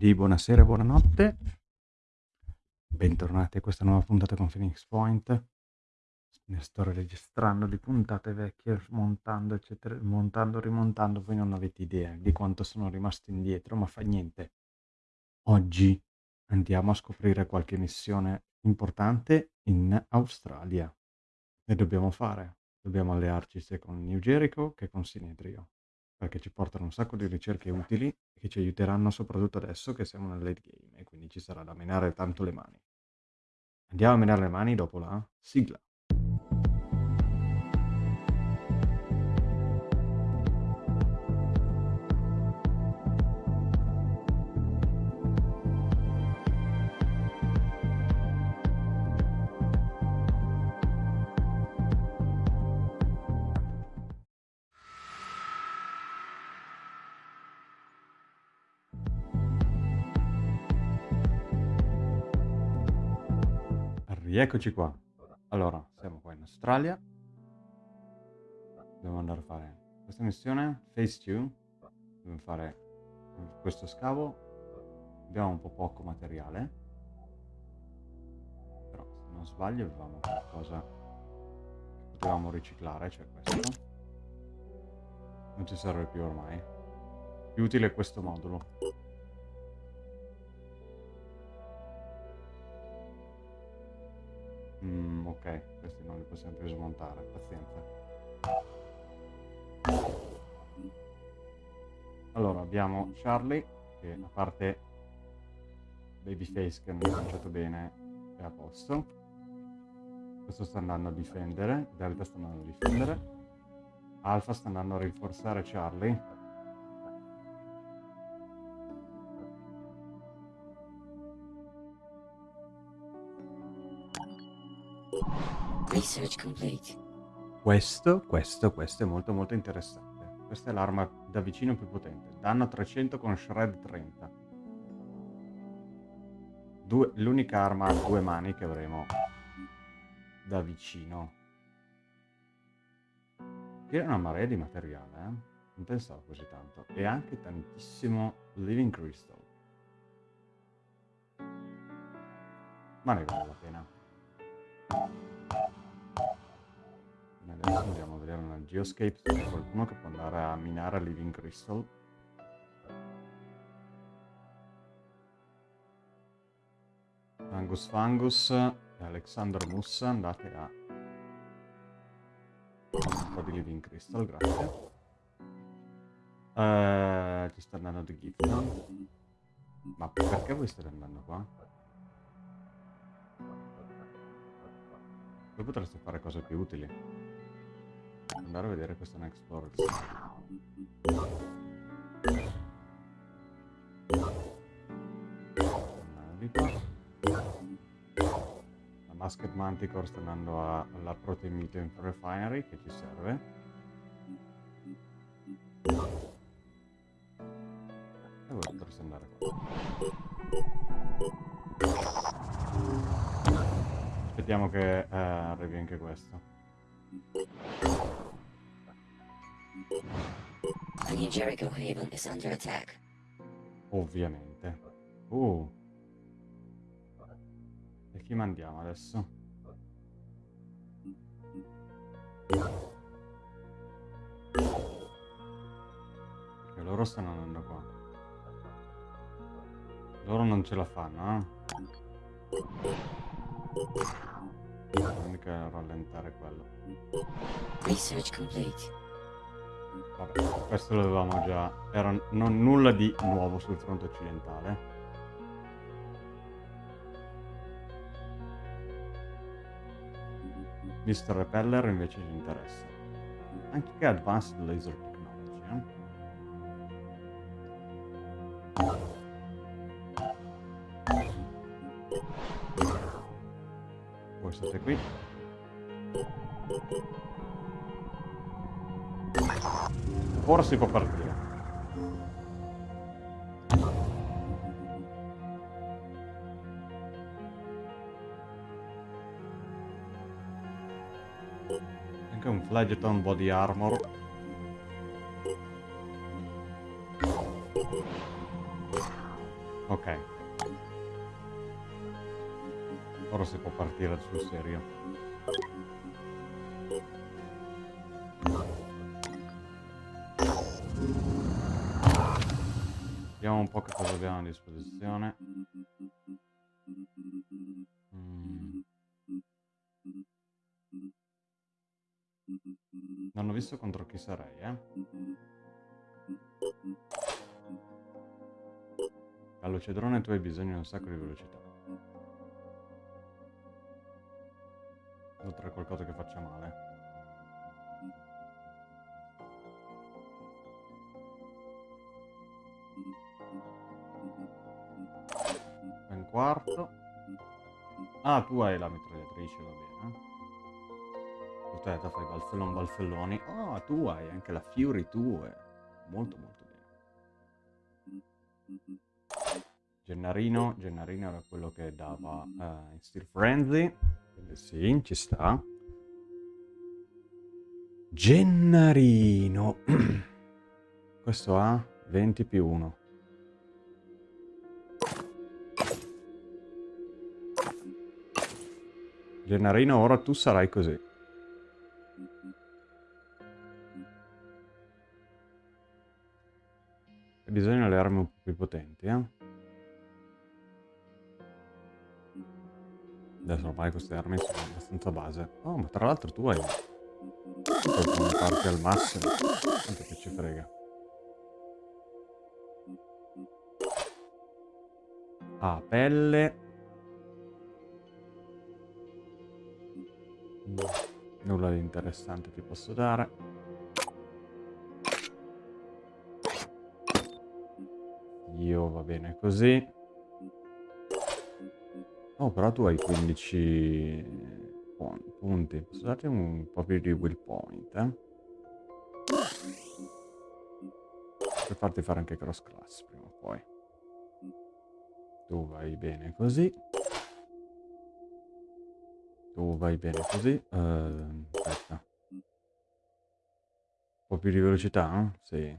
Quindi buonasera e buonanotte. Bentornati a questa nuova puntata con Phoenix Point. Ne sto registrando di puntate vecchie, montando, eccetera, montando, rimontando. Voi non avete idea di quanto sono rimasto indietro, ma fa niente. Oggi andiamo a scoprire qualche missione importante in Australia. E dobbiamo fare? Dobbiamo allearci sia con New Jericho che con Sinedrio perché ci portano un sacco di ricerche utili che ci aiuteranno soprattutto adesso che siamo nel late game e quindi ci sarà da menare tanto le mani. Andiamo a menare le mani dopo la sigla. Rieccoci qua. Allora, siamo qua in Australia. Dobbiamo andare a fare questa missione, Phase 2. Dobbiamo fare questo scavo. Abbiamo un po' poco materiale. Però, se non sbaglio, avevamo qualcosa che potevamo riciclare, cioè questo. Non ci serve più ormai. Più utile questo modulo. Mm, ok, questi non li possiamo più smontare, pazienza. Allora, abbiamo Charlie, che a parte Babyface che non ha lanciato bene, è a posto. Questo sta andando a difendere, Delta sta andando a difendere. Alpha sta andando a rinforzare Charlie. Research complete. Questo, questo, questo è molto molto interessante. Questa è l'arma da vicino più potente. Danno 300 con Shred 30. L'unica arma a due mani che avremo da vicino. Che è una marea di materiale, eh? Non pensavo così tanto. E anche tantissimo Living Crystal. Ma ne vale la pena. Adesso andiamo a vedere una geoscape se c'è qualcuno che può andare a minare a Living Crystal. Angus Fangus e Alexander Mussa andate a un po' di Living Crystal, grazie. Uh, ci sta andando di Gifton. Ma perché voi state andando qua? Voi potreste fare cose più utili andare a vedere questo Next Explorer. La Masked Manticore sta andando a, alla Protein Refinery che ci serve. E voi potreste andare qua. Aspettiamo che eh, arrivi anche questo. The new Jericho Haven is under attack. Ovviamente. Uh. E chi mandiamo adesso? Perché loro stanno andando qua. Loro non ce la fanno, eh? L'unica rallentare quello. Research complete. Vabbè, questo lo avevamo già. Era non nulla di nuovo sul fronte occidentale. Mr. Repeller invece ci interessa. Anche che Advanced Laser Technology, eh? Voi state qui. Ora si può partire. Anche un Fledgeton Body Armor. Ok. Ora si può partire sul serio. Vediamo un po' che cosa abbiamo a disposizione. Mm. Non ho visto contro chi sarei, eh. All'ocedrone tu hai bisogno di un sacco di velocità. Oltre a qualcosa che faccia male. Quarto. Ah, tu hai la mitragliatrice, va bene. Aspetta, fai balzellon balzelloni. Oh, tu hai anche la Fury 2. Molto molto bene. Gennarino, Gennarino era quello che dava uh, in Steel Frenzy. Quindi sì, ci sta. Gennarino. Questo ha 20 più 1. Gennarino, ora tu sarai così. Bisogna le armi un po' più potenti, eh? Adesso ormai queste armi sono abbastanza base. Oh, ma tra l'altro tu hai... Tu puoi parti al massimo. Quanto che ci frega. Ah, pelle. Nulla di interessante ti posso dare. Io va bene così. Oh, però tu hai 15 punti. Posso darti un po' più di will point, eh? Per farti fare anche cross class prima o poi. Tu vai bene così. Tu vai bene così. Uh, aspetta. Un po' più di velocità? Eh? Sì.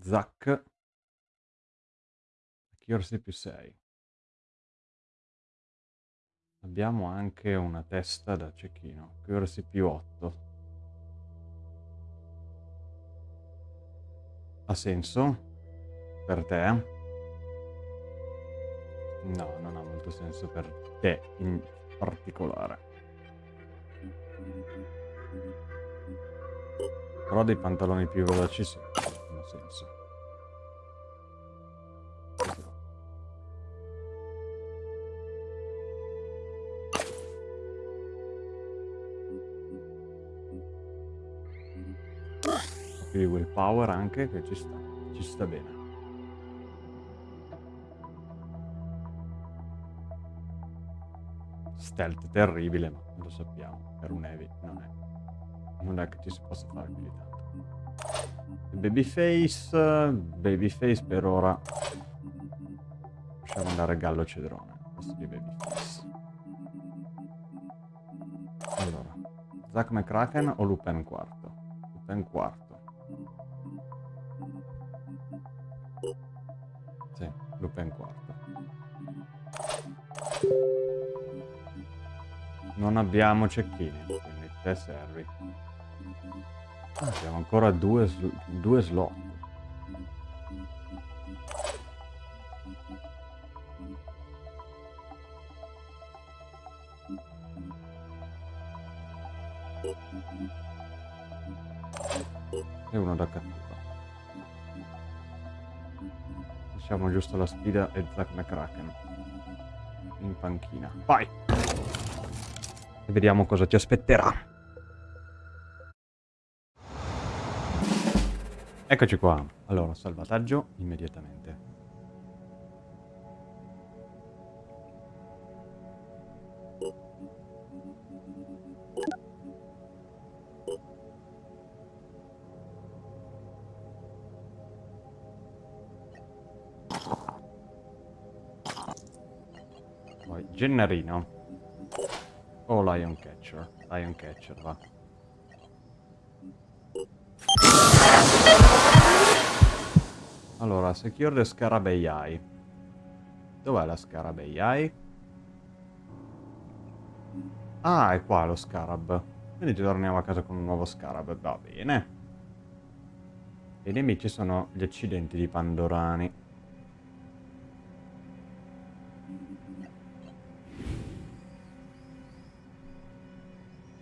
Zac. Accuracy più 6. Abbiamo anche una testa da cecchino. Accuracy più 8. Ha senso? Per te? No, non ha molto senso per te in particolare. Però dei pantaloni più veloci sì senso. Qui willpower anche che ci sta, ci sta bene. Stealth terribile, ma lo sappiamo, per un heavy non è. Non è che ci si possa fare più di tanto. Babyface, Babyface per ora. Lasciamo andare Gallo Cedrone. Questo di Babyface. Allora, Zack McCracken o Lupin quarto? Lupin quarto. Sì, Lupin quarto. Non abbiamo cecchini, quindi te servi. Abbiamo ancora due, due slot. E uno da cattura. Lasciamo giusto la sfida e Zack McCracken in panchina. Vai! E vediamo cosa ci aspetterà. Eccoci qua. Allora, salvataggio immediatamente. Poi, Gennarino. O Lion Catcher. Lion Catcher, va. Allora, secure the Scarabei Eye. Dov'è la Scarabei Eye? Ah, è qua lo Scarab. Quindi torniamo a casa con un nuovo Scarab. Va bene. I nemici sono gli accidenti di Pandorani.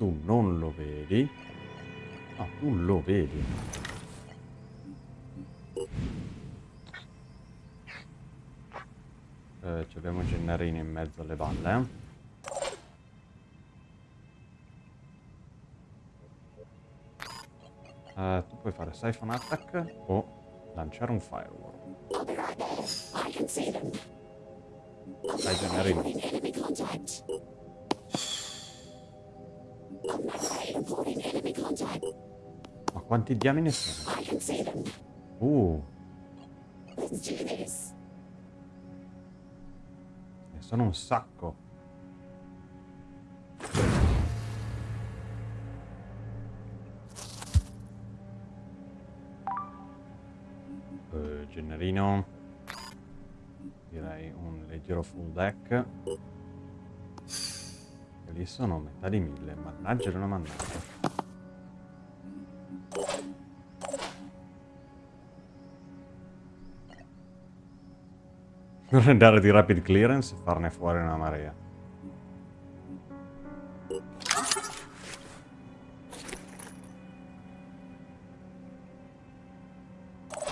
Tu non lo vedi. Ah, tu lo vedi. Eh, ci abbiamo Gennarini in mezzo alle balle, eh. Tu puoi fare Siphon Attack o lanciare un Firewall. Dai, Gennarini. Ma quanti diamine sono? Uh. Ne sono un sacco. Uh, Gennarino. Direi un leggero full deck. E lì sono metà di mille. Mannaggia una mannaggia. andare di rapid clearance e farne fuori una marea.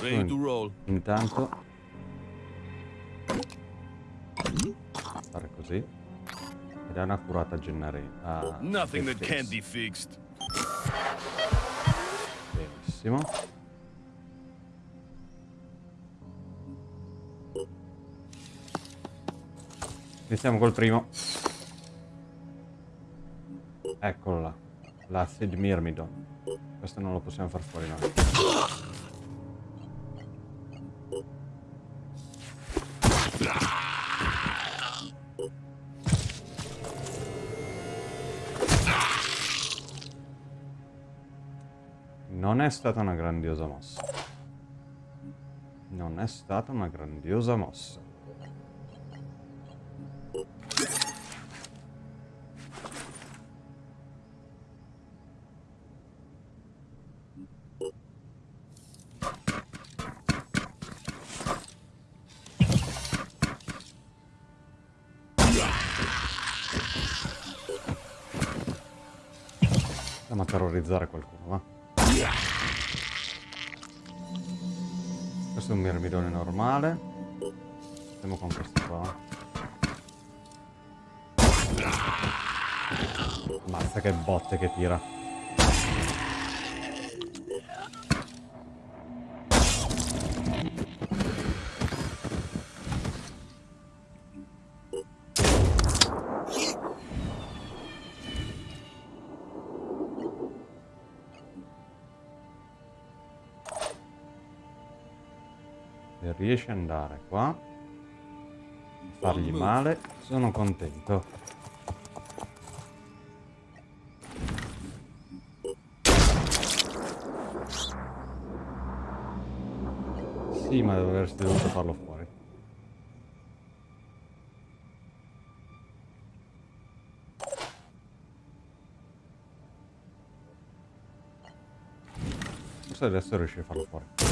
Ready to roll. Intanto fare così ed è una curata Gennari. Ah, Nothing that can't be fixed. Benissimo. Iniziamo col primo. Eccolo là. L'acid Myrmidon. Questo non lo possiamo far fuori noi. Non è stata una grandiosa mossa. Non è stata una grandiosa mossa. Terrorizzare qualcuno, va? Questo è un mirmidone normale. Andiamo con questo qua. Ammazza che botte che tira. Riesce ad andare qua fargli male, sono contento. Sì, ma dovresti dovuto farlo fuori. Forse adesso riesci a farlo fuori.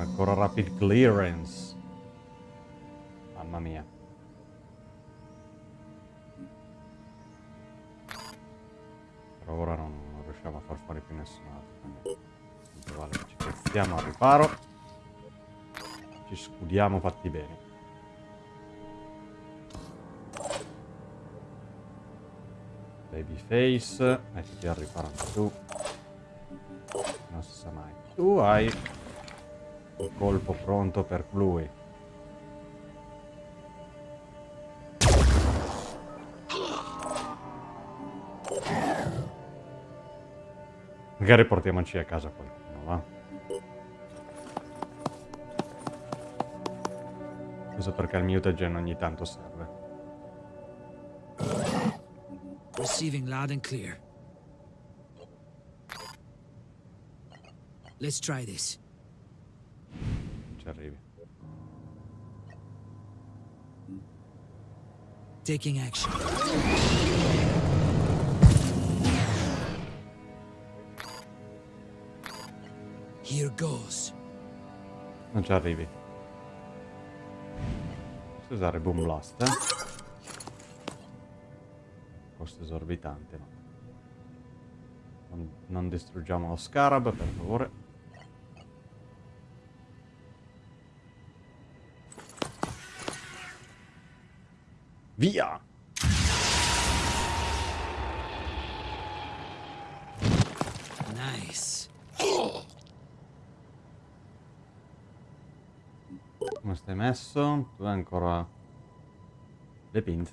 Ancora rapid clearance. Mamma mia. Per ora non, non riusciamo a far fuori più nessun altro. quindi vale ci piazziamo al riparo. Ci scudiamo fatti bene. Babyface, mettiti al riparo anche tu. Non si sa mai. Tu hai colpo pronto per lui. Magari portiamoci a casa qualcuno, va? Questo perché il mutagen ogni tanto serve. Receiving loud and clear. Let's try this. Ci arrivi. Taking action. Here goes. Non ci arrivi. Posso usare Boom Blast? eh? Costo esorbitante, no. Non, non distruggiamo lo scarab, per favore. Via! Nice. Come stai messo? Tu hai ancora le pinze.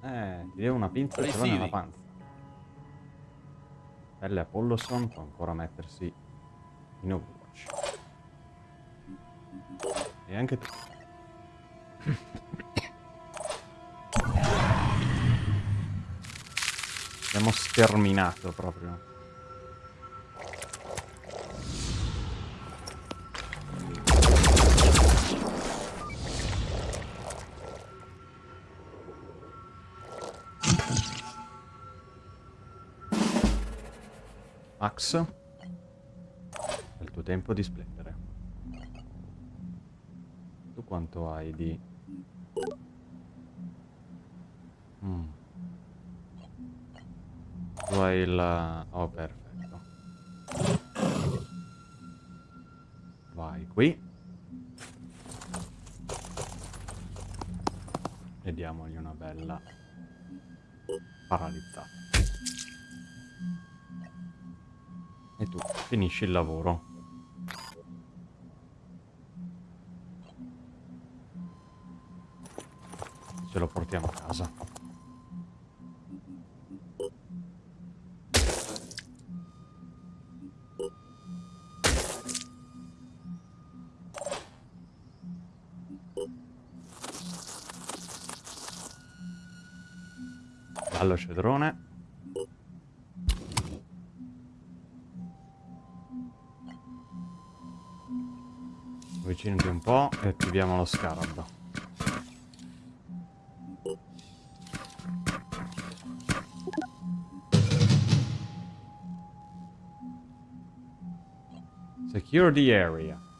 Eh, ti devo una pinza ce l'ho nella panza. Pelle Apolloson può ancora mettersi in Overwatch. E anche tu. Abbiamo sterminato proprio. Max, è il tuo tempo di splendere. Tu quanto hai di... Tu hai il... Oh, perfetto. Vai qui. E diamogli una bella paralizzata. E tu finisci il lavoro. Ce lo portiamo a casa. Gallo cedrone. Avvicinati un po' e attiviamo lo scarab. Secure the area.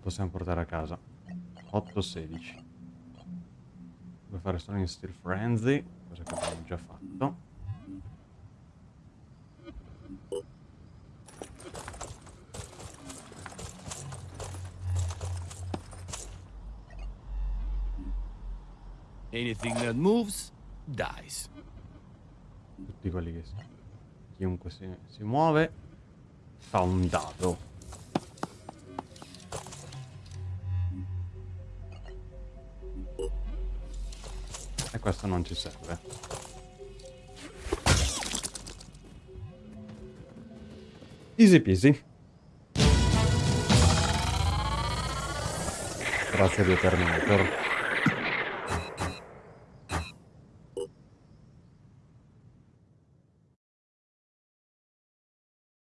Possiamo portare a casa. 8-16. Devo fare solo in Steel Frenzy, cosa che abbiamo già fatto. Anything that moves, dies. Tutti quelli che si... Chiunque si, si muove fa un dado. Questo non ci serve. Easy peasy. Grazie di Terminator.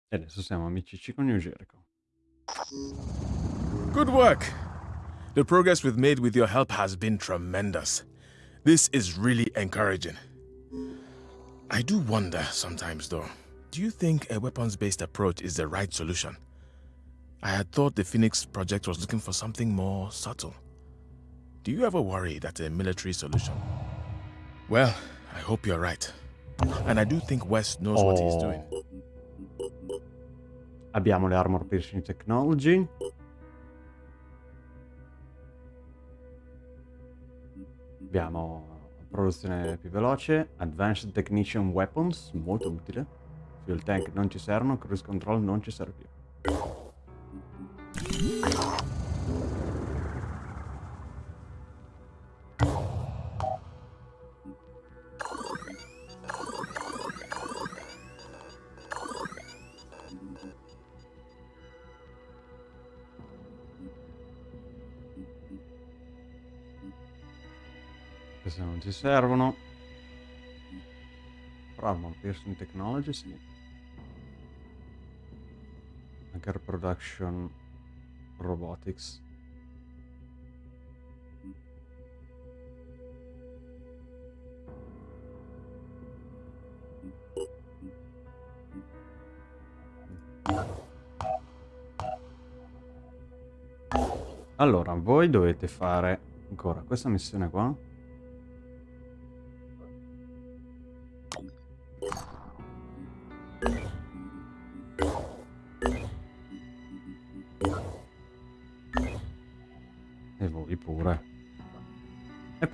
E adesso siamo amici con New Jericho. Good work. The progress we've made with your help has been tremendous. This is really encouraging. I do wonder sometimes, though. Do you think a weapons based approach is the right solution? I had thought the Phoenix project was looking for something more subtle. Do you ever worry that a military solution? Well, I hope you're right. And I do think West knows what he's Oh. doing. Abbiamo le armor piercing technology. Abbiamo produzione più veloce, advanced technician weapons, molto utile. Fuel tank non ci servono, cruise control non ci serve più. Servono. Armor Piercing Technology, sì. Hacker Production Robotics. Allora, voi dovete fare ancora questa missione qua.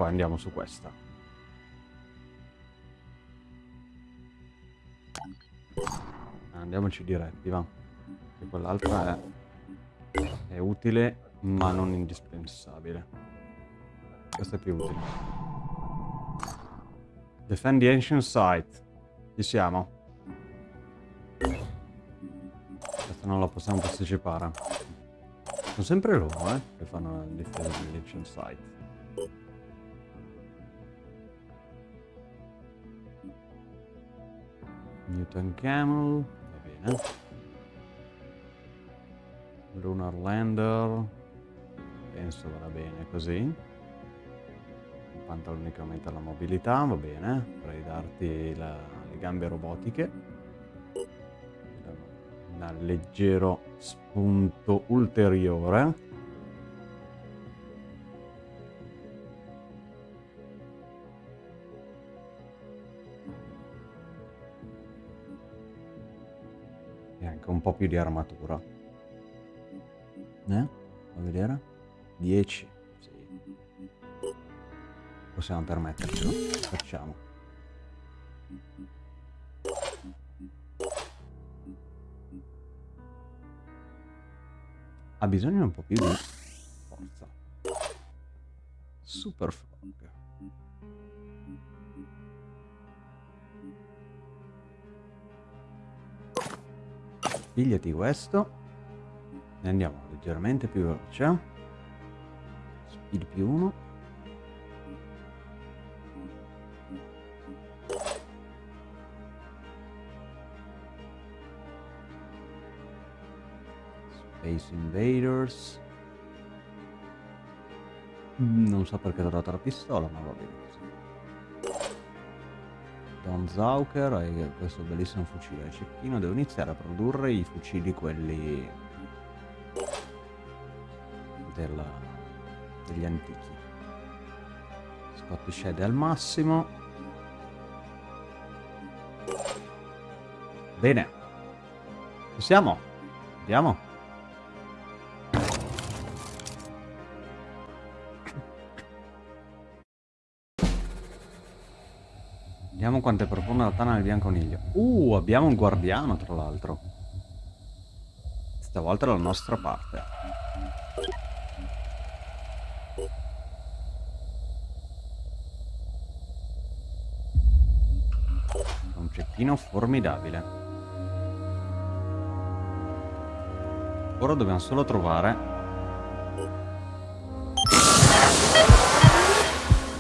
Andiamo su questa. Andiamoci diretti, va. Che quell'altra è, è utile, ma non indispensabile. Questa è più utile. Defend the ancient site. Ci siamo. Questa non la possiamo posticipare. Sono sempre loro, eh, che fanno il difesa dell'ancient site. Newton Camel, va bene. Lunar Lander, penso vada bene così. Un pantalone che aumenta la mobilità, va bene. Vorrei darti la- le gambe robotiche. Un leggero spunto ulteriore. E anche un po' più di armatura. Eh? Fa vedere? 10. Sì. Possiamo permettercelo. Facciamo. Ha bisogno un po' più di forza. Super frog. Pigliati questo. E andiamo leggermente più veloce. Speed più 1. Space Invaders. Non so perché ho dato la pistola, ma va bene così. Don Zauker hai questo bellissimo fucile a cecchino. Devo iniziare a produrre i fucili quelli della, degli antichi. Scott Shed al massimo. Bene. Ci siamo? Andiamo. Vediamo quanto è profonda la tana del bianconiglio. Uh, abbiamo un guardiano tra l'altro. Stavolta dalla nostra parte. Un cecchino formidabile. Ora dobbiamo solo trovare...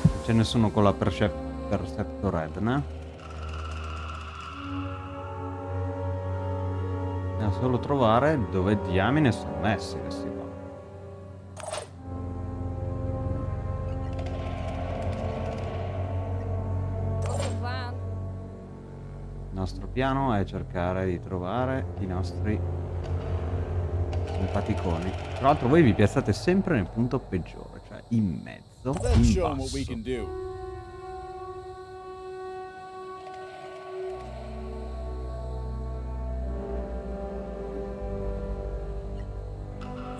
Non c'è nessuno con la percep Perceptor Red, né? Dobbiamo solo trovare dove diamine sono messi questi qua. Il nostro piano è cercare di trovare i nostri simpaticoni. Tra l'altro voi vi piazzate sempre nel punto peggiore, cioè in mezzo, in basso.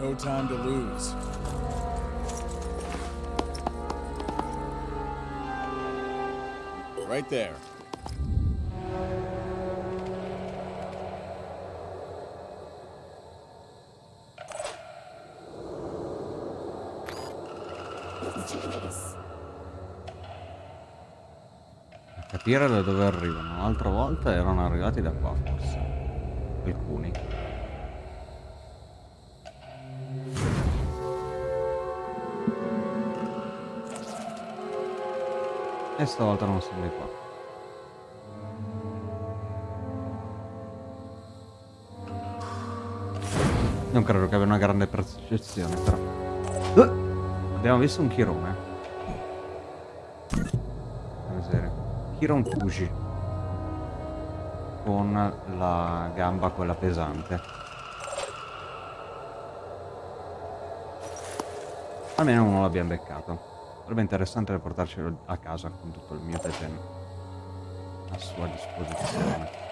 No time to lose. Right there. Capire da dove arrivano. L'altra volta erano arrivati da qua forse. Alcuni. E stavolta non sono di qua. Non credo che abbia una grande percezione, però. Uh! Abbiamo visto un chirone. Chiron Fuji. Con la gamba quella pesante. Almeno uno l'abbiamo beccato. Sarebbe interessante portarcelo a casa con tutto il mio tegen a sua disposizione.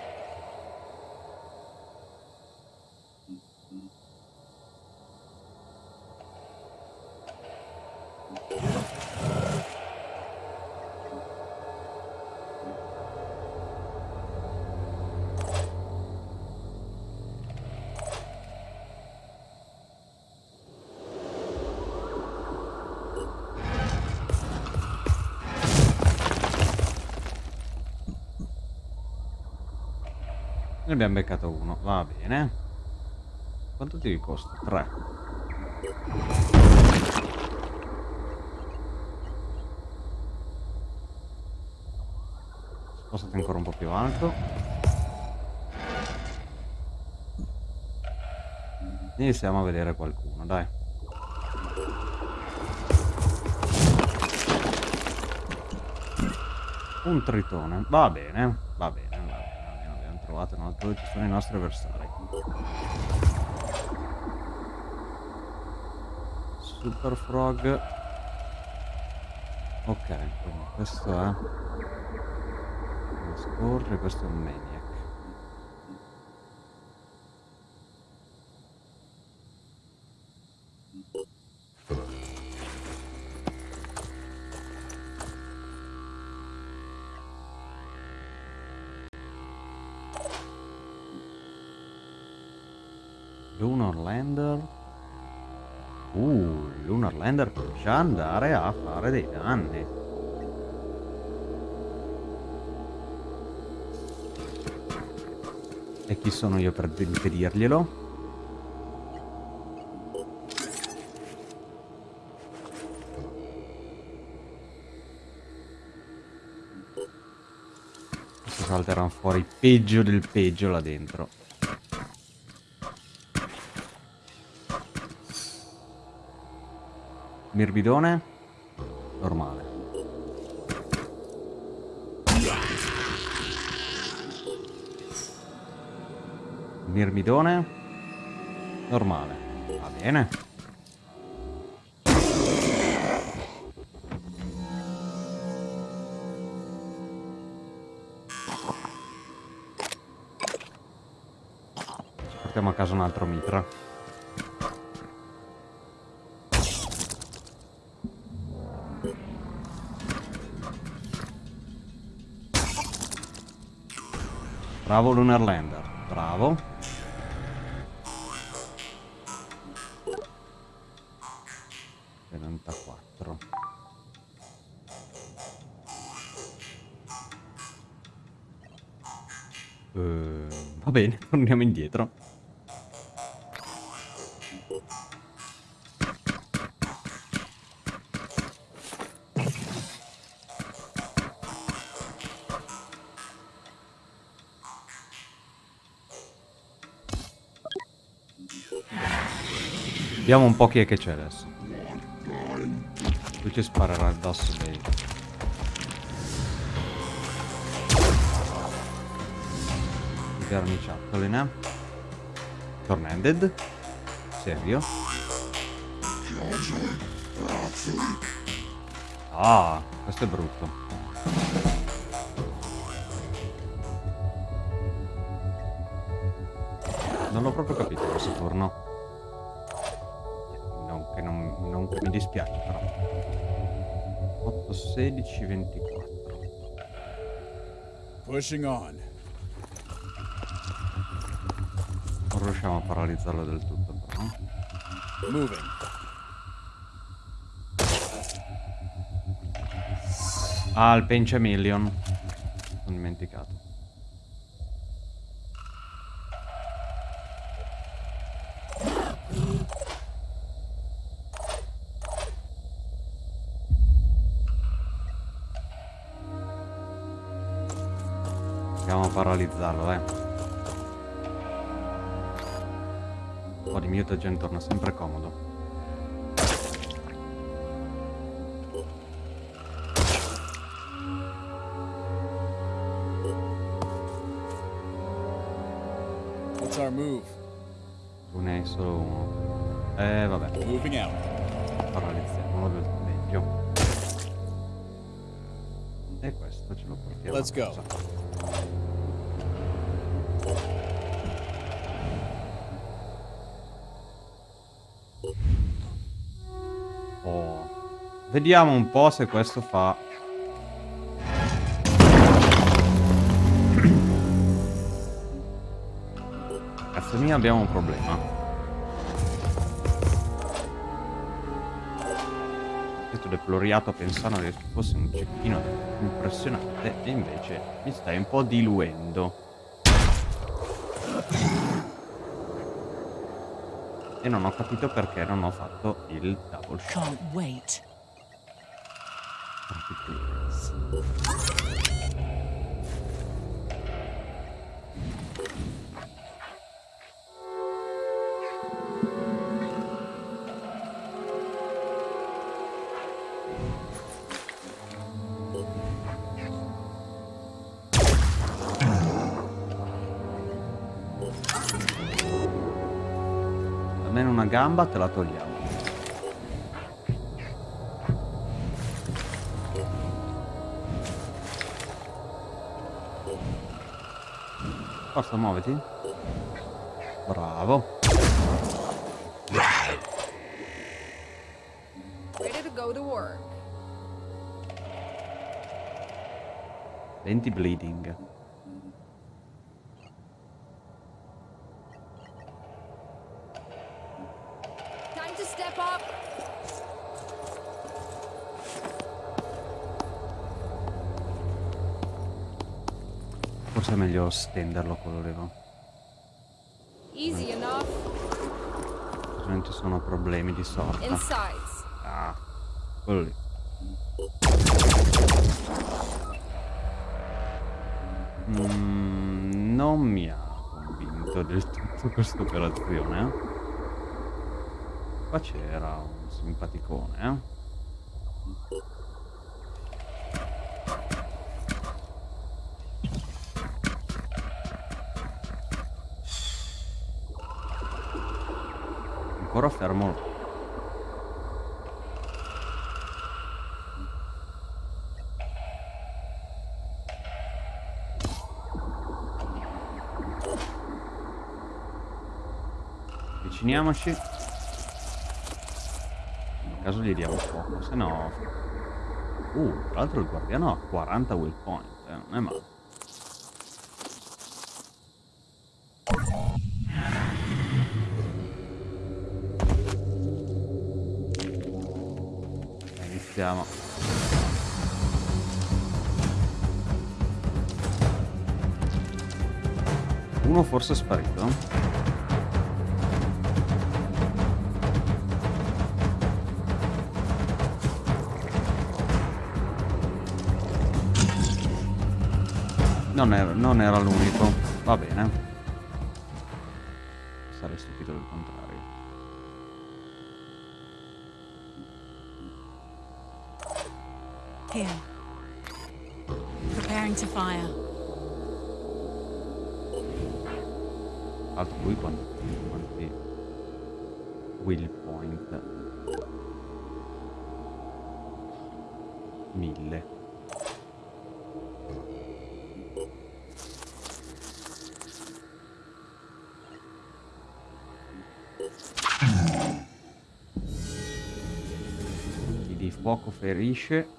Abbiamo beccato uno, va bene. Quanto ti costa? 3. Spostate ancora un po' più alto. Iniziamo a vedere qualcuno, dai. Un tritone, va bene, va bene, dove ci sono i nostri avversari. Super Frog. Ok, quindi questo è... Scorre, questo è un Maniac. Già andare a fare dei danni. E chi sono io per impedirglielo? Questi salteranno fuori peggio del peggio là dentro. Mirbidone? Normale. Mirmidone? Normale. Va bene. Ci portiamo a casa un altro mitra. Bravo Lunar Lander, bravo. Eh, va bene, torniamo indietro. Vediamo un po' chi è che c'è adesso. Lui ci sparerà addosso dei... I verniciattoli, eh? Tornanded? Serio? Ah, questo è brutto. Non l'ho proprio capito questo turno. Che mi dispiace però. 8, 16, 24. Pushing on. Non riusciamo a paralizzarlo del tutto però. Moving. Ah, il Pencha Million. Sono dimenticato. Paralizzarlo, dai. Un po' di mutagen torna sempre comodo. What's our move? Tu ne hai solo uno. Eh, vabbè. Moving out. Paralizziamolo del meglio. E questo ce lo portiamo. Let's go. Vediamo un po' se questo fa. Cazzo mia abbiamo un problema. Questo deploriato pensando che fosse un cecchino impressionante e invece mi stai un po' diluendo. E non ho capito perché non ho fatto il double shot. Almeno una gamba te la togliamo. Forza, muoviti. Bravo. Ready to go to work. 20 bleeding. Time to step up. Meglio stenderlo quello leva. Easy enough. Ovviamente sono problemi di sorta. Insides. Ah, quello lì. Mm, non mi ha convinto del tutto questa operazione. eh. Qua c'era un simpaticone, eh. Ancora fermo Avviciniamoci. In caso gli diamo fuoco, se no... Uh, tra l'altro il guardiano ha 40 will point, eh, non è male. Forse è sparito. Non era, non era l'unico. Va bene. Altro lui quanti, quanti will point. Mille. Chi di fuoco ferisce.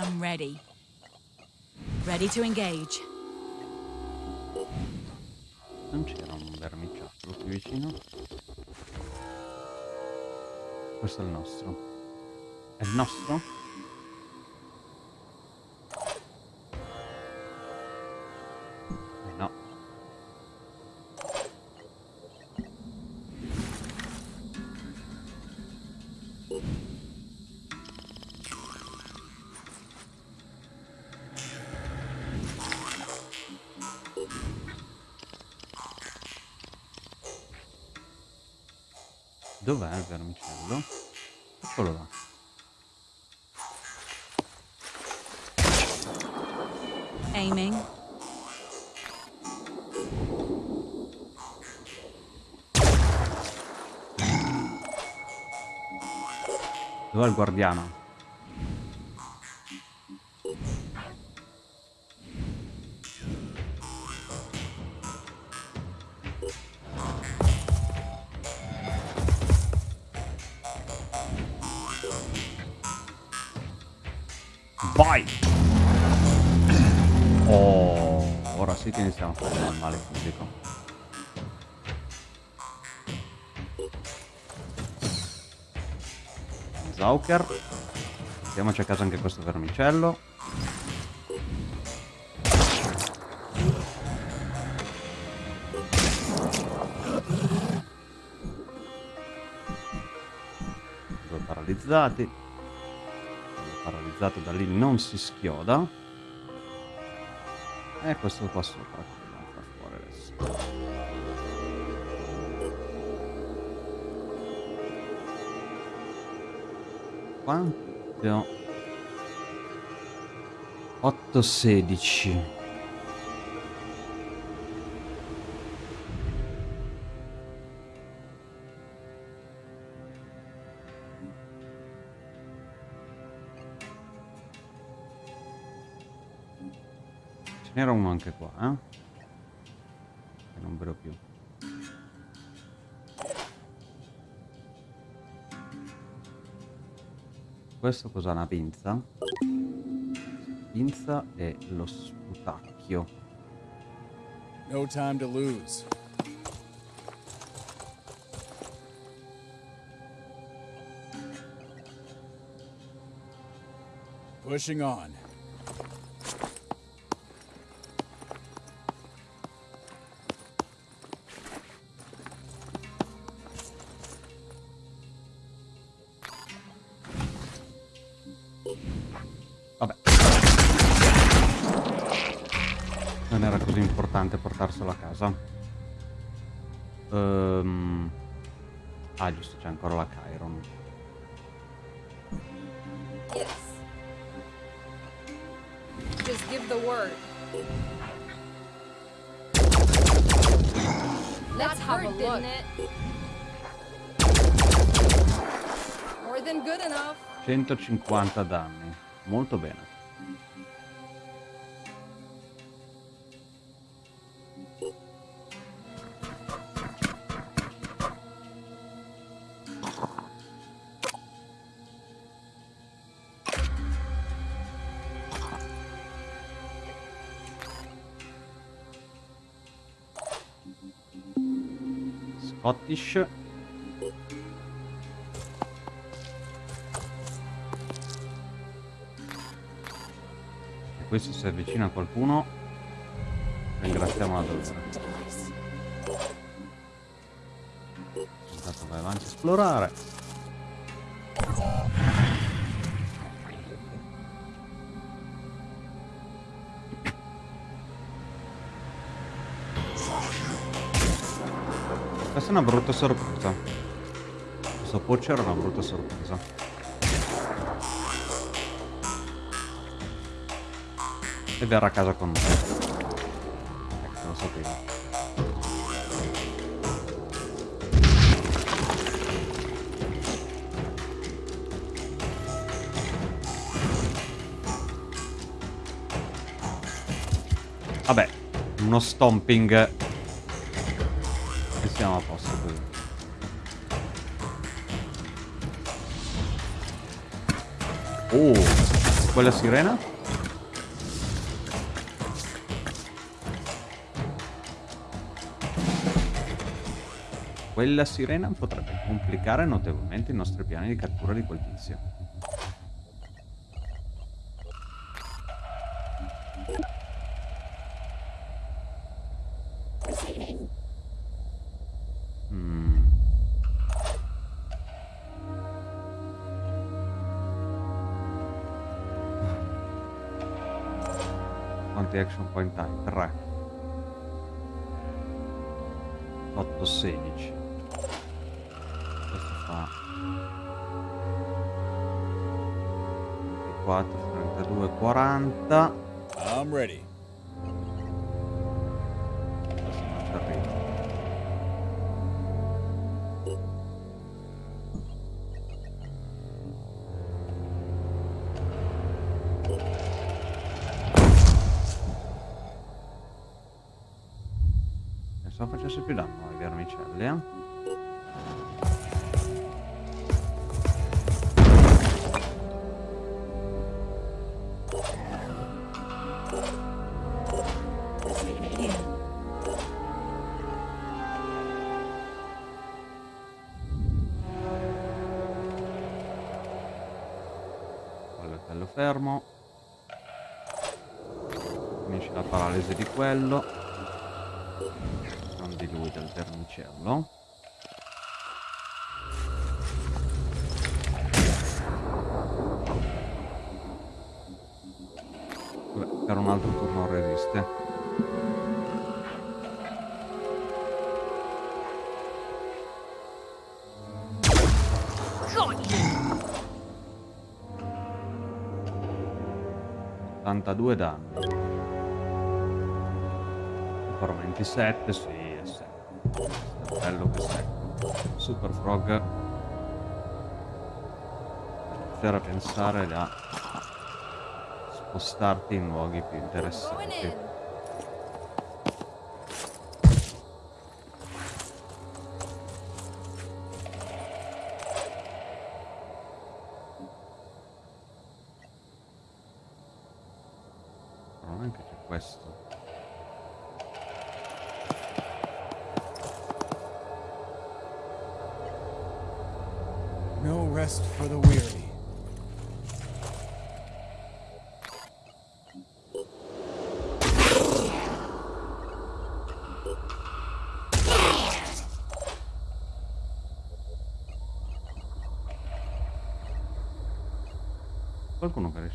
I'm ready. Ready to engage. Non c'era un vermiciattolo qui vicino. Questo è il nostro. È il nostro? Il guardiano? Zauker. Mettiamoci a casa anche questo vermicello. Due paralizzati. Quello paralizzato da lì non si schioda. E questo qua sopra Quanto? 8, 16. Ce n'era uno anche qua, eh? Che non vedo più. Questo cos'ha? Una pinza? Pinza e lo sputacchio. No time to lose. Pushing on. Ancora la Chiron. Yes. Just give the word. Let's have a look. More than good enough. 150 danni. Molto bene. Scottish. E questo si avvicina a qualcuno. Ringraziamo la dolore. Intanto vai avanti a esplorare. Questa è una brutta sorpresa. Questo poacher è una brutta sorpresa. E verrà a casa con noi. Ecco, lo sapevo. Vabbè, uno stomping quella sirena? Quella sirena potrebbe complicare notevolmente i nostri piani di cattura di quel tizio. Action point hai? 3 8 16 Questo fa 24, 32, 40 I'm ready. Glenn. 82 danni. Ancora 27, sì, è secco. Bello che secco. Super Frog. Iniziare a pensare da spostarti in luoghi più interessanti. in. Però anche c'è questo. No rest for the weary.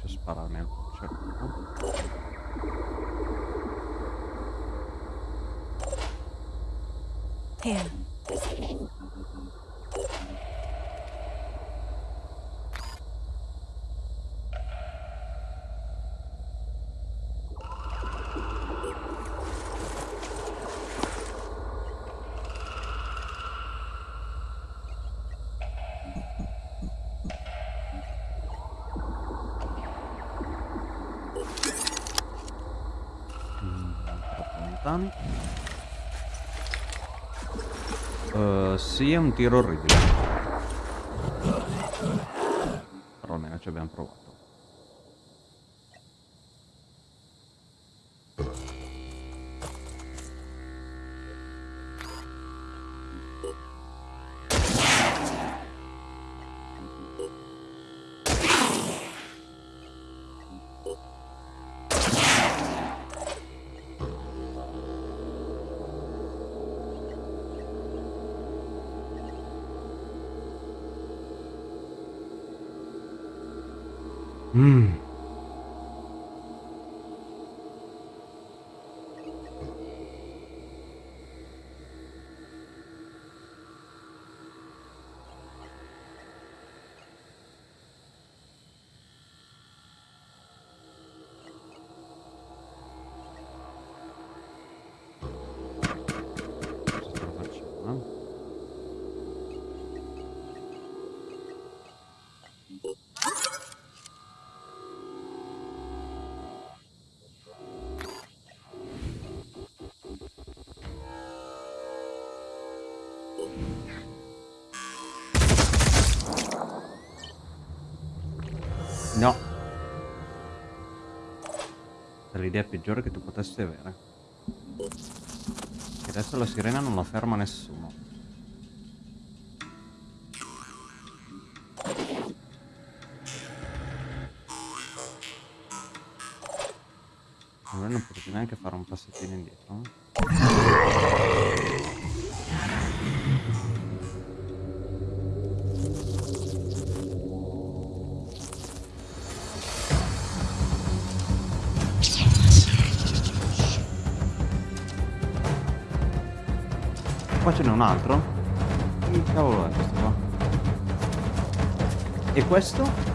Qualcuno che riesce a spararmi al cervello. Here. Mm, troppo lontani. Eh, sì, è un tiro orribile. L'idea peggiore che tu potessi avere. Che adesso la sirena non la ferma nessuno. Allora non potete neanche fare un passettino indietro. eh? Un altro? Che cavolo è questo qua? E questo?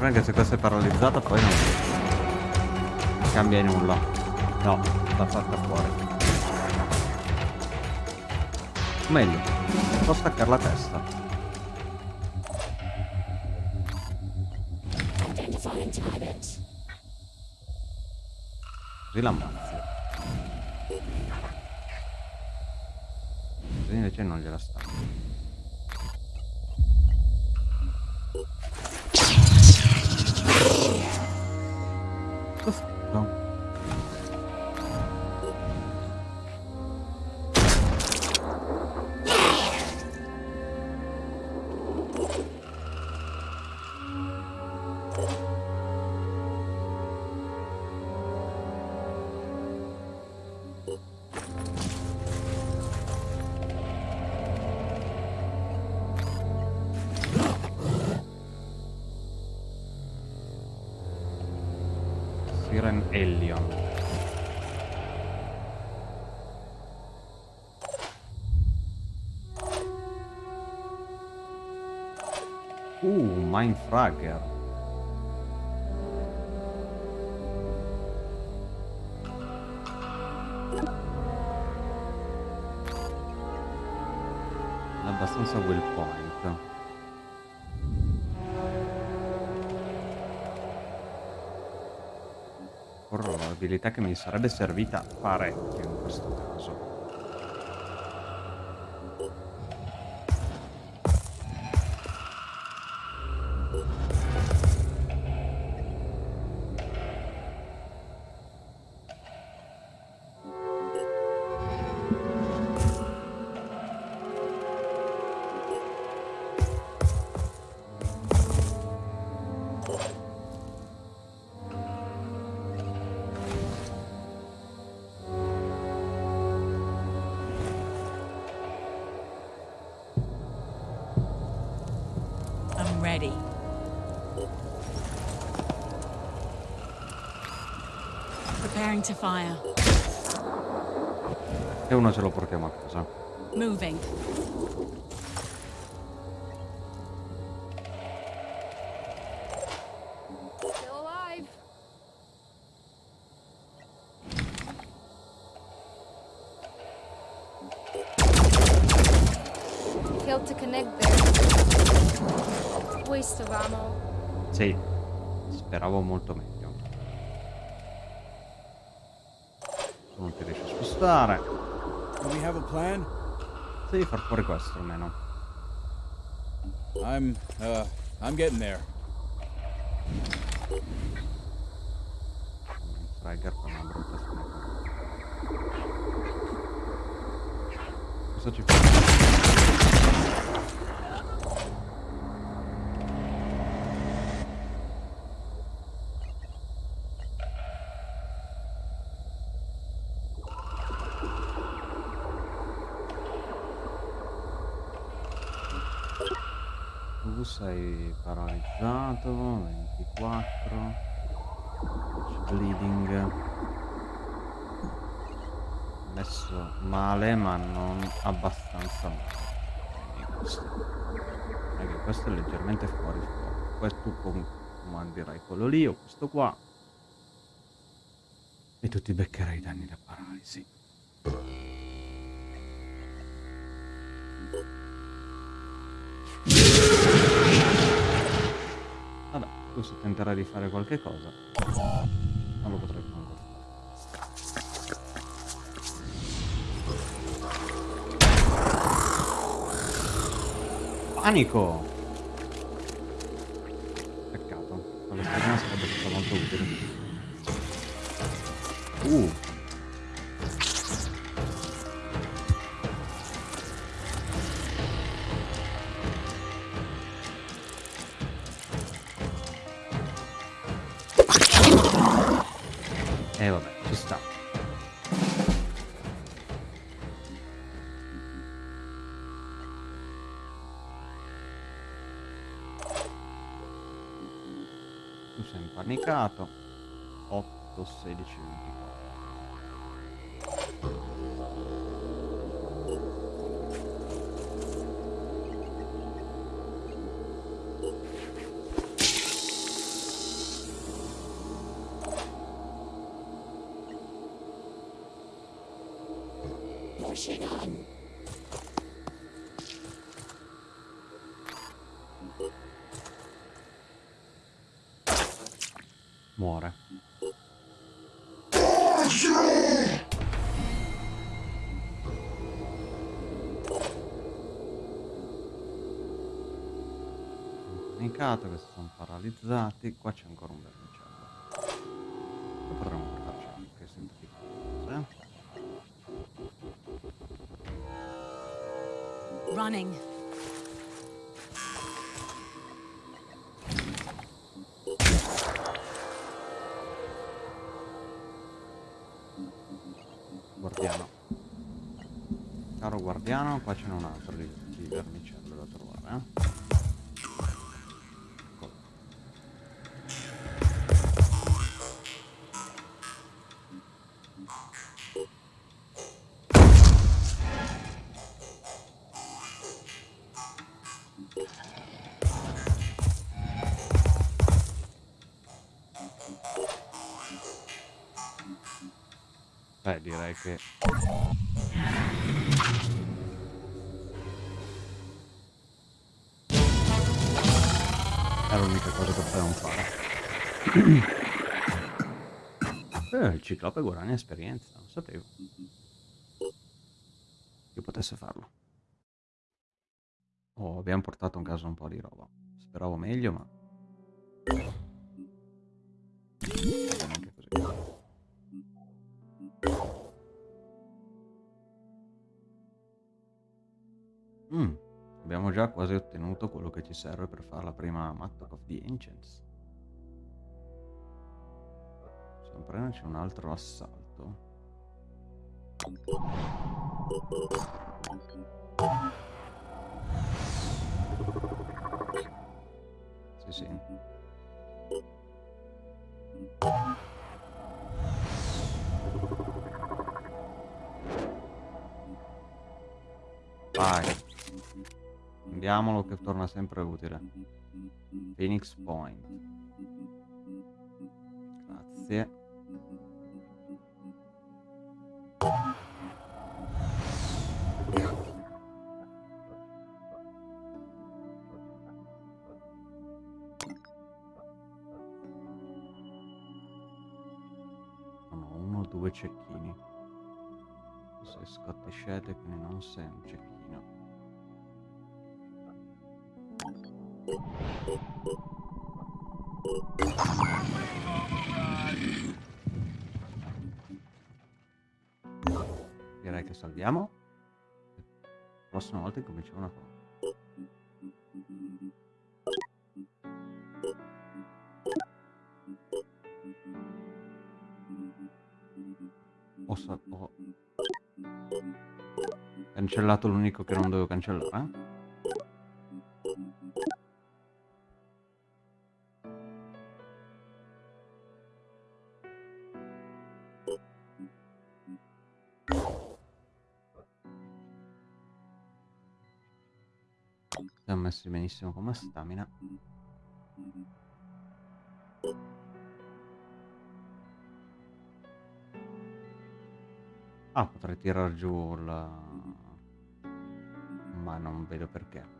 Anche se questa è paralizzata poi non cambia nulla. No, va fatta fuori. Meglio, può staccare la testa. L'ammazzi. Così invece non gliela sta. Ellion. Uh, Mindfragger. Probabilità che mi sarebbe servita parecchio in questo caso. Spostare. Do we have a plan? Devi far fuori questo almeno. I'm, uh, I'm getting there. Sei paralizzato, 24. Bleeding. Messo male ma non abbastanza male. Questo. Che questo è leggermente fuori fuoco. Questo tu com- comanderai quello lì o questo qua. E tu ti beccherai i danni da paralisi. Se tenterai di fare qualche cosa, non lo potrai manco fare. Panico! Peccato, alla stagione sarebbe stato molto utile. Uh! Impanicato. 8, 16, 24. Impanicato, questi sono paralizzati. Qua c'è ancora un vermicello. Poi potremmo portarci anche sempre cose. Running. Guardiano. Caro guardiano, qua ce n'è un altro di, che... È l'unica cosa che potevamo fare. Eh, il ciclope guadagna esperienza, non sapevo. Che potesse farlo. Oh, abbiamo portato in casa un po' di roba. Speravo meglio, ma... già quasi ottenuto quello che ci serve per fare la prima Mattock of the Ancients. Sempre c'è un altro assalto. Sì, sì. Vai. Andiamolo che torna sempre utile. Phoenix Point. Grazie. Sono uno o due cecchini. Sei Scottish quindi non sei un cecchino. Direi che salviamo. La prossima volta incominciamo una cosa. Ho, ho cancellato l'unico che non dovevo cancellare. Messi benissimo come stamina. Ah, potrei tirar giù la... Ma non vedo perché.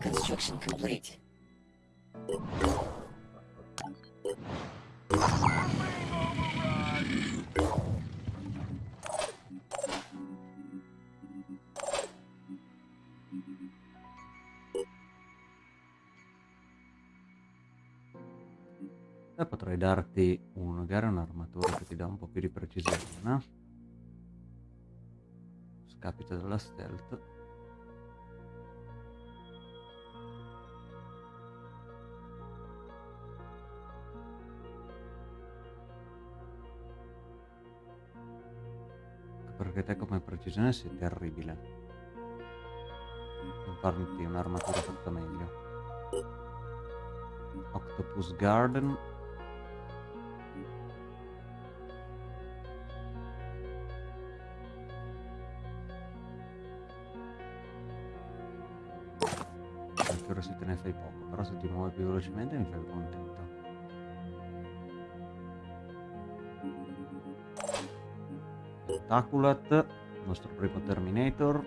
Construction complete. E potrei darti un, magari un'armatura che ti dà un po' più di precisione, no? Scapito dalla stealth. Perché te come precisione sei terribile. Non un'armatura fatta meglio. Octopus Garden. Ancora se te ne fai poco, però se ti muovi più velocemente mi fai contento. Taculat, il nostro primo Terminator.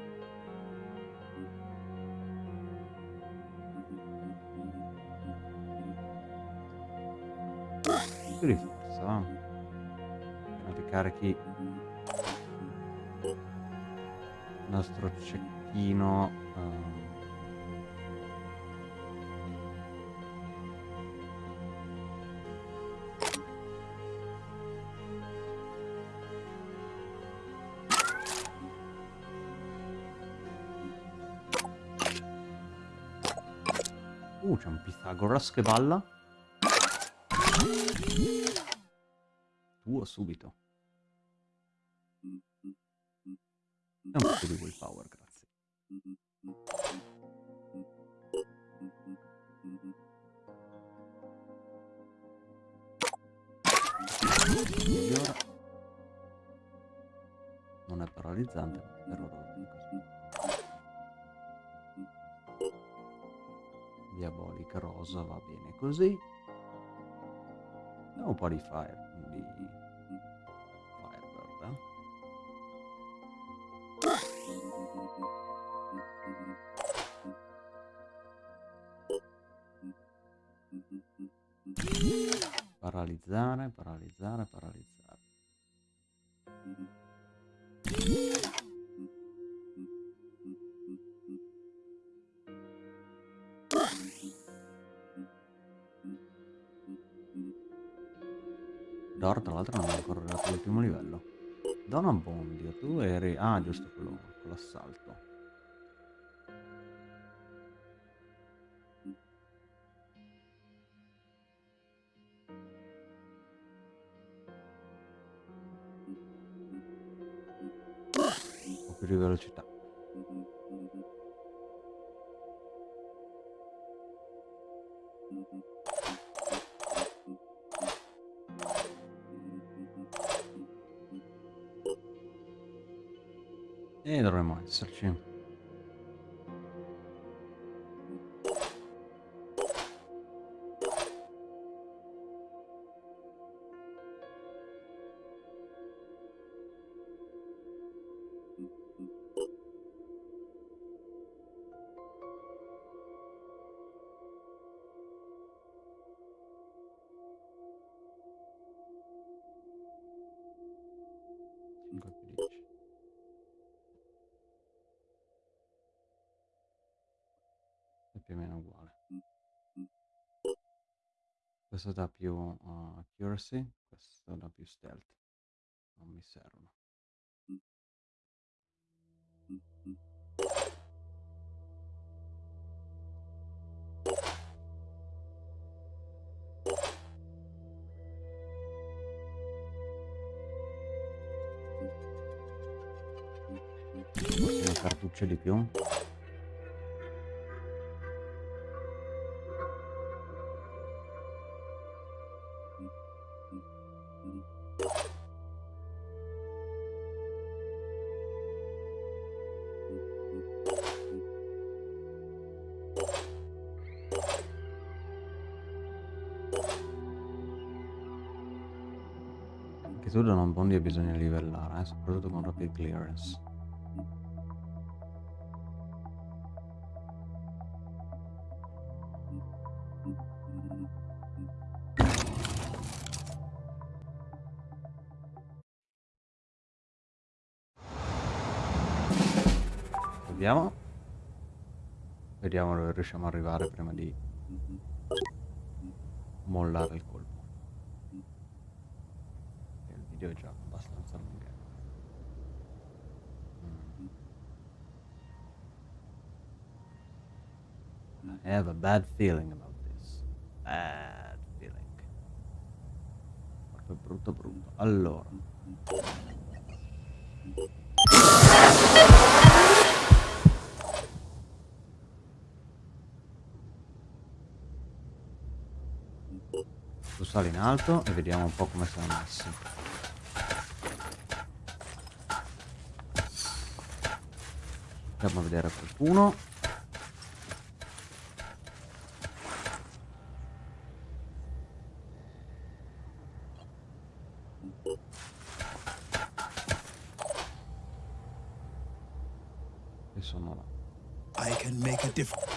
Più di forza, ti carichi il nostro cecchino. ehm, Uh, c'è un Pythagoras che balla. Tuo subito. E un po' di willpower, grazie. Migliora. Non è paralizzante, Rosa va bene così. Andiamo un po' di fire, di Firebird. eh. Paralizzare, paralizzare, paralizzare. Dor, tra l'altro, non è ancora arrivato all'ultimo livello. Dona Bondio, tu eri... Ah, giusto, quello con l'assalto. Po' più di velocità. E più o meno uguale. Questo dà più uh, accuracy, questo dà più stealth. Non mi servono. Una cartuccia di più. Da non bondi bisogna livellare, eh, soprattutto con rapid clearance. Vediamo. Vediamo dove riusciamo ad arrivare prima di mollare il colpo. chioggia abbastanza lunga. Mm. I have a bad feeling about this. Bad feeling. Proprio brutto brutto. Allora. Tu sali in alto e vediamo un po' come sono messi. Andiamo a vedere qualcuno. E sono là. I can make a difference.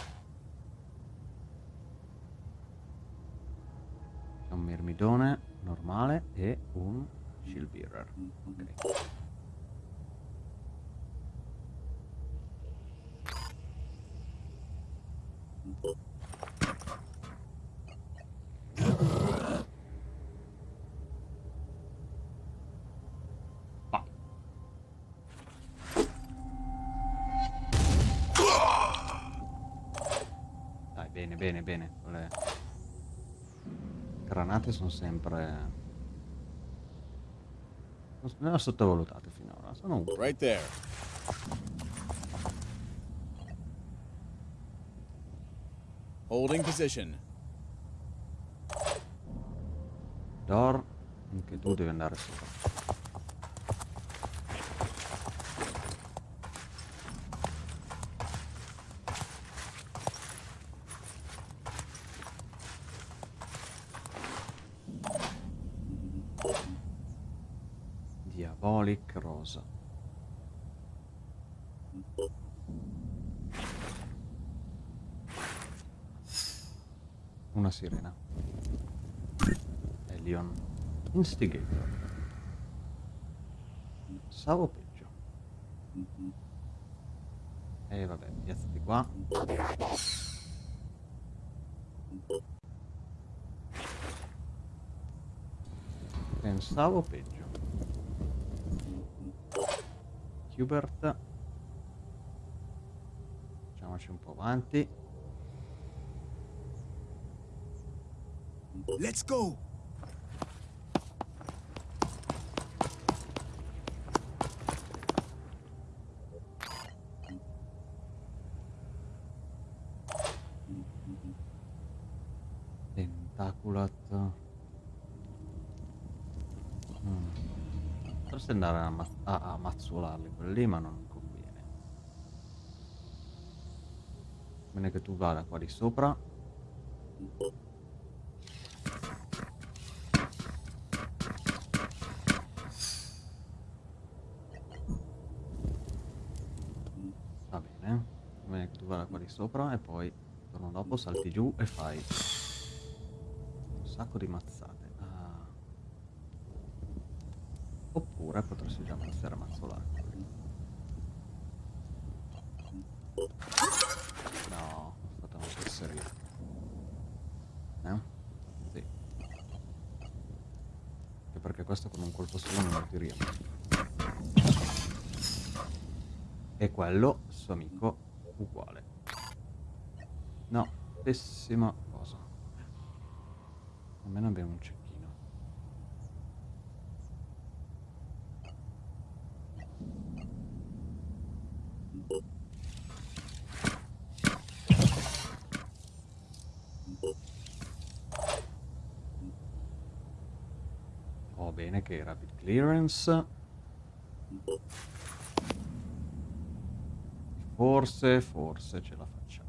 C'è un mirmidone normale e un shield bearer. Ok. Vai. Dai, bene, bene. Le granate sono sempre... Non ho sottovalutate finora, sono utili. Right there. Holding position. Dor, anche tu devi andare sopra. Diabolic Rosa. Una sirena. Elion. Instigator. Pensavo peggio. E vabbè, piazzati qua. Pensavo peggio. Hubert. Facciamoci un po' avanti. Let's go. Tentaculat. Mm. Potresti andare a, ma- a, a mazzolarli quelli lì, ma non conviene. Bene che tu vada qua di sopra. Va bene. Bene che tu vada qua di sopra e poi il giorno dopo salti giù e fai un sacco di mazzate. Ah. Oppure potresti già passare a mazzolare. No, è stata una fesseria. Eh? Sì. Anche perché questo con un colpo solo non lo tiriamo. E quello, suo amico, uguale. No, pessima cosa. Almeno abbiamo un cecchino. Oh, bene che rapid clearance. Forse, forse ce la facciamo.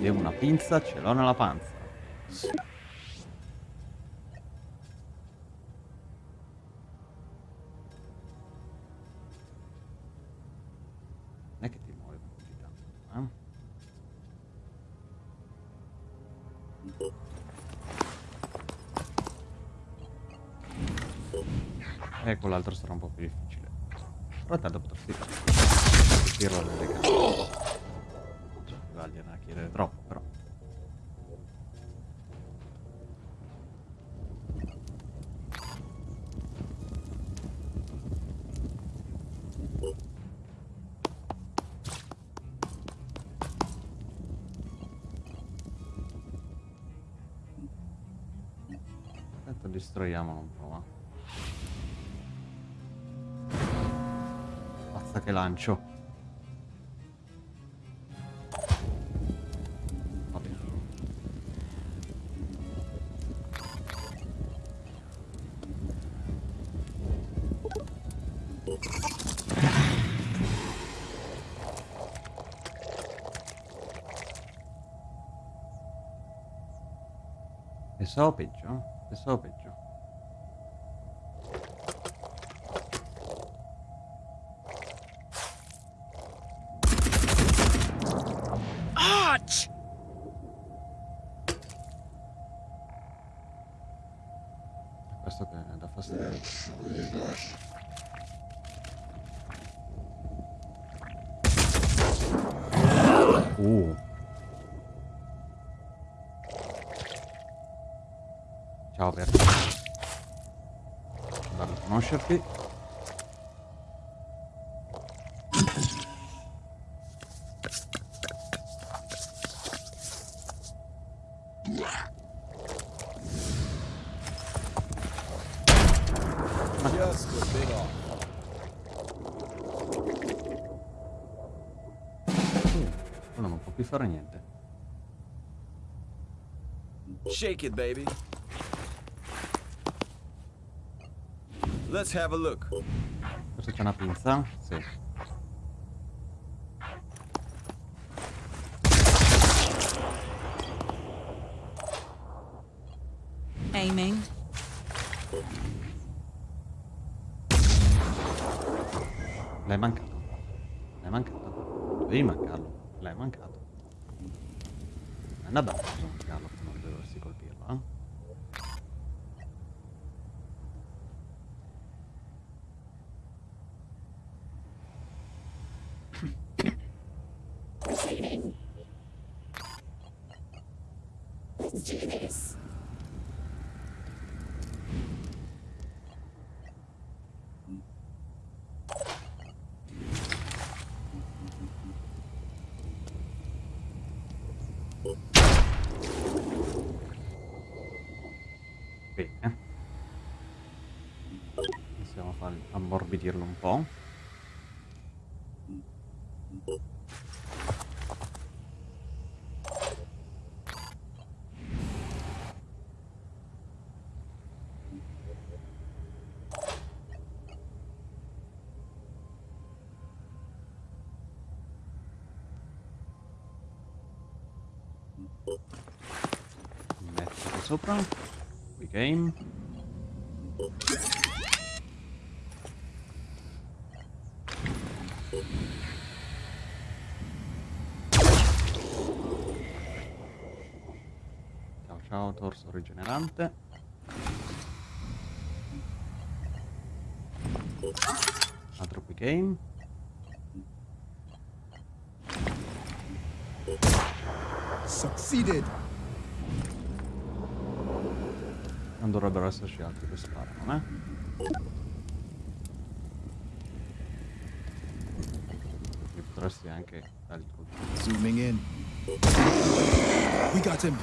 Io una pinza ce l'ho nella panza. E con l'altro sarà un po' più lancio. Vabbè. Pensavo peggio, pensavo peggio. Shake it, baby. Let's have a look. Questo c'è una pinza? Sì. Aiming. L'hai mancato. L'hai mancato. Dovevi mancarlo. L'hai mancato. Non è una bella cosa mancarlo se non dovresti colpirlo, eh? Proceeding. Let's do this. Bene. Iniziamo a far ammorbidirlo un po'. Metterlo sopra. Qui game. Ciao ciao torso rigenerante. Altro qui game. Succeeded. Non dovrebbero esserci altri che sparano, eh? E potresti anche dargli il colpo. Zooming in. We got him.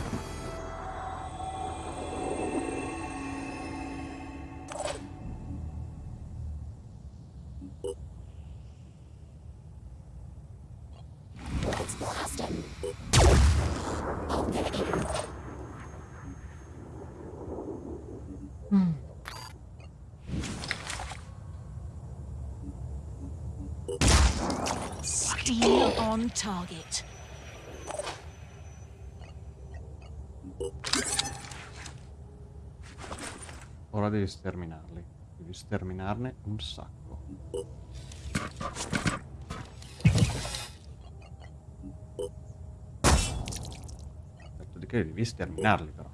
Let's blast him. Still on target. Ora devi sterminarli. Devi sterminarne un sacco. Detto di che devi sterminarli però.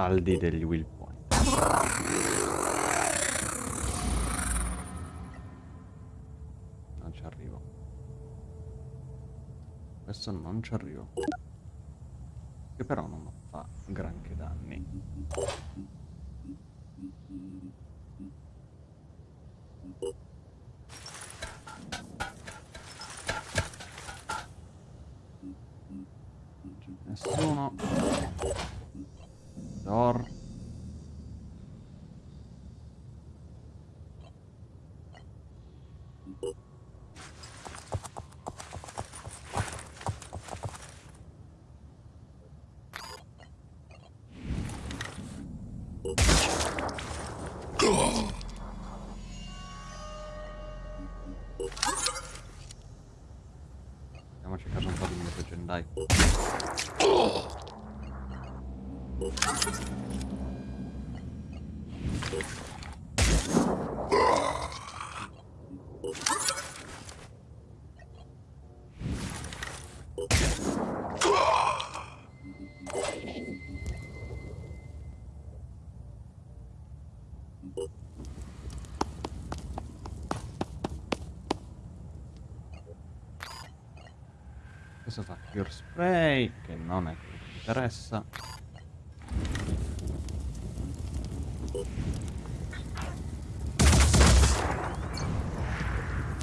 Saldi degli will point. Non ci arrivo. Adesso non ci arrivo. Che però non fa granché danni. Nessuno. Dor. Fa Cure Spray, che non è quello che interessa.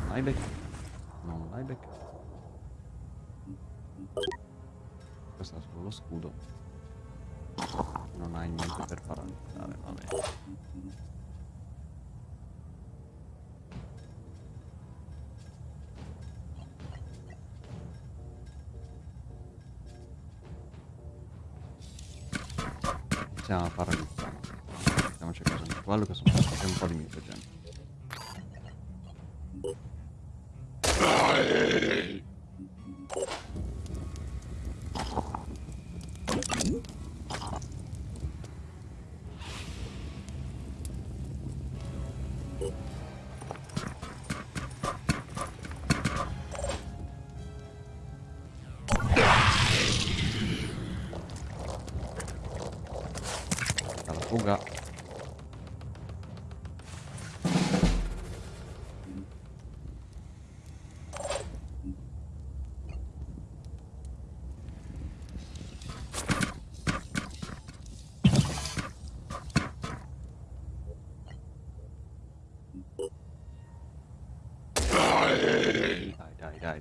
L'hai beccato.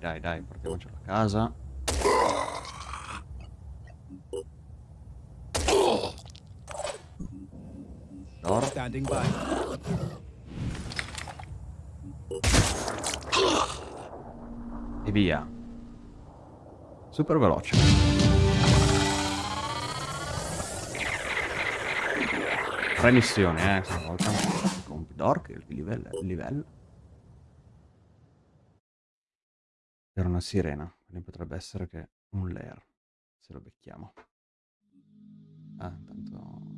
Dai, dai, portiamocelo a casa. Door. Standing by. E via. Super veloce. Tre missioni, eh, stavolta. Dork, il livello, il livello. Una sirena, quindi potrebbe essere che un lair, se lo becchiamo. Ah, intanto...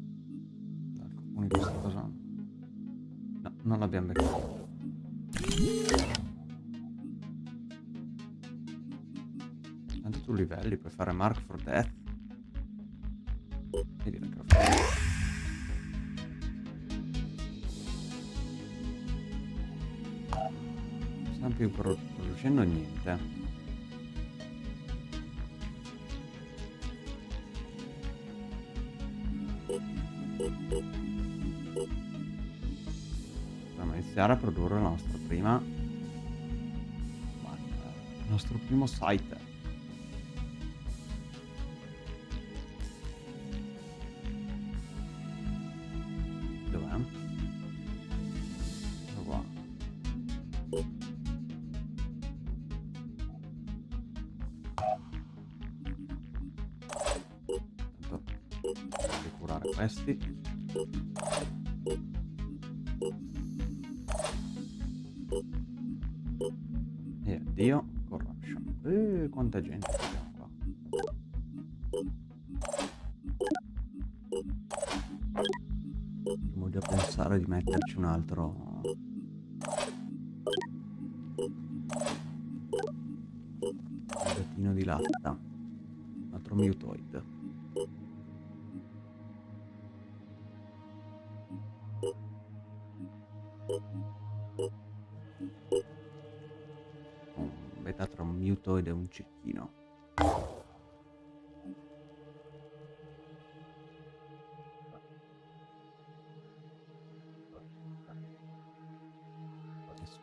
Alcuni questa cosa... No, non l'abbiamo beccato. Tanto tu livelli, puoi fare Mark for Death. E direi che lo stiamo più pro- producendo niente. Iniziare a produrre la nostra prima... ma- eh, Il nostro primo site.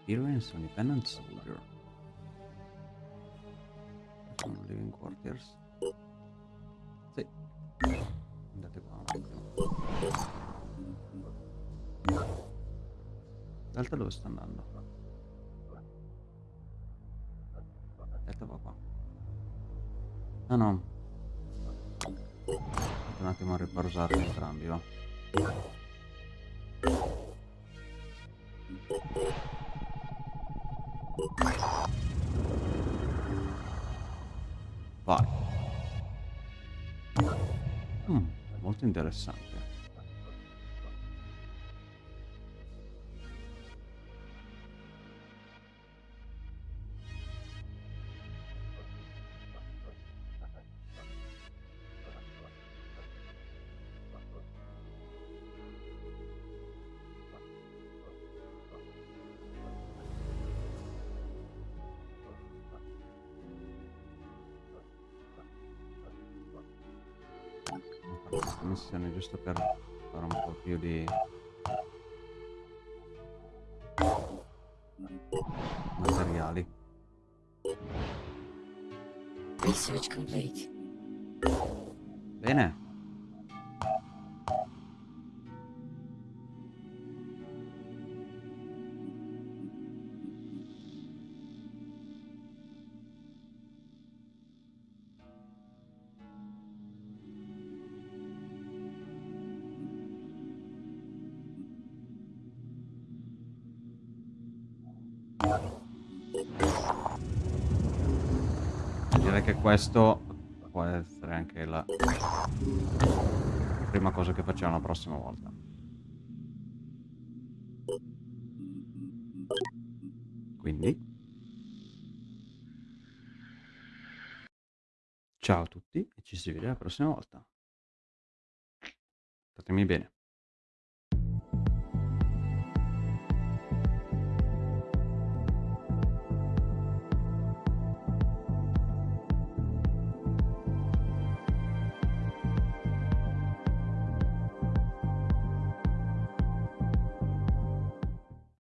Experience on Independent Soldier. Facciamo Living Quarters. Sì. Andate qua attimo. Delta dove sta andando? Delta va qua. Ah no. Aspetta un attimo a ripausarli entrambi, va. Vai. Interessante. Giusto per fare un po' più di materiali Research complete. bene questo può essere anche la prima cosa che facciamo la prossima volta. Quindi. Ciao a tutti e ci si vede la prossima volta